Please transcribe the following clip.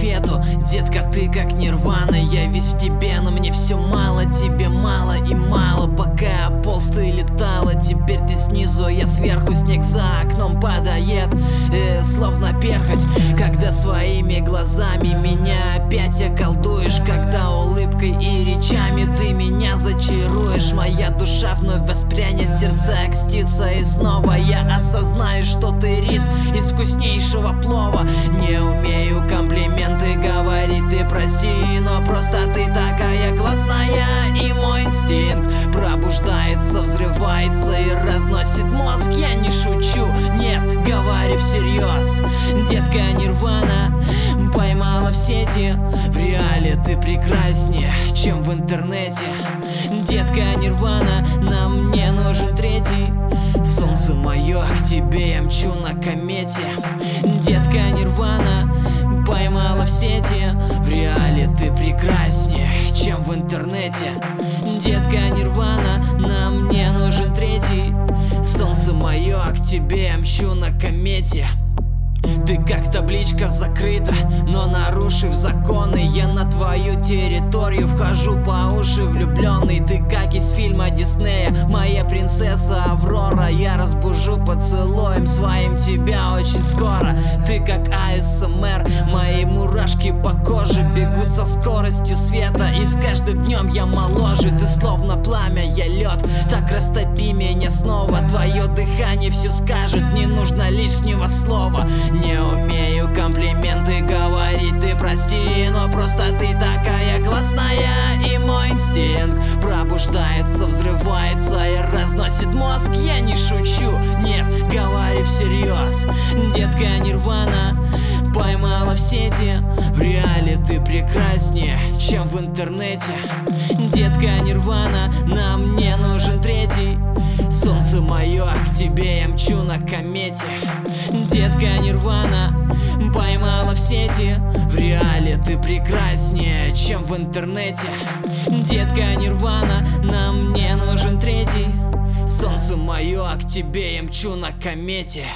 конфету. Детка, ты как нирвана Я весь в тебе, но мне все мало Тебе мало и мало. Пока я полз, ты летала Теперь ты снизу, я сверху Снег за окном падает. Э, Словно перхоть Когда своими глазами меня опять околдуешь Когда улыбкой и речами ты меня зачаруешь. Моя душа вновь воспрянет, сердце окстится И снова я осознаю, что ты рис из вкуснейшего плова. Не умею комплименты инстинкт пробуждается, взрывается И разносит мозг, я не шучу Нет, говори всерьез. Детка Нирвана поймала в сети. В реале ты прекраснее, чем в интернете. Детка Нирвана, нам не нужен третий. Солнце мое, к тебе я мчу на комете. Детка Нирвана поймала в сети. В реале ты прекраснее, чем в интернете. Детка Нирвана, нам не нужен третий. Солнце мое, к тебе мчу на комете. Ты как табличка закрыта, но нарушив законы Я на твою территорию вхожу по уши влюбленный. Ты как из фильма Диснея, моя принцесса Аврора Я разбужу поцелуем своим тебя очень скоро. Ты как АСМР, мои мурашки по коже Бегут со скоростью света и с каждым днем я моложе Ты словно пламя, я лед, так растопи меня снова Твое дыхание все скажет, не нужно лишнего слова. Не умею комплименты говорить, ты прости Но просто ты такая классная И мой инстинкт пробуждается, взрывается И разносит мозг, я не шучу Нет, говори всерьез. Детка Нирвана поймала в сети. В реале ты прекраснее, чем в интернете. Детка Нирвана, нам не нужен третий. Солнце мое, к тебе я мчу на комете. Детка Нирвана поймала в сети ты прекраснее, чем в интернете. Детка Нирвана, нам не нужен третий. Солнце мое, к тебе я мчу на комете